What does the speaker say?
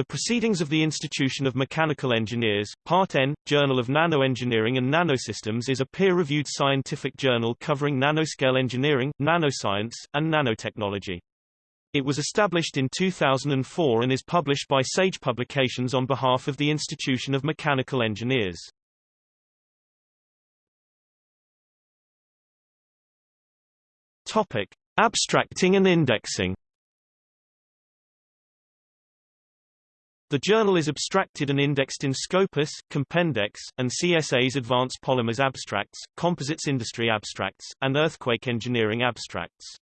The Proceedings of the Institution of Mechanical Engineers, Part N, Journal of Nanoengineering and Nanosystems is a peer-reviewed scientific journal covering nanoscale engineering, nanoscience, and nanotechnology. It was established in 2004 and is published by Sage Publications on behalf of the Institution of Mechanical Engineers. Topic: Abstracting and indexing. The journal is abstracted and indexed in Scopus, Compendex, and CSA's Advanced Polymers Abstracts, Composites Industry Abstracts, and Earthquake Engineering Abstracts.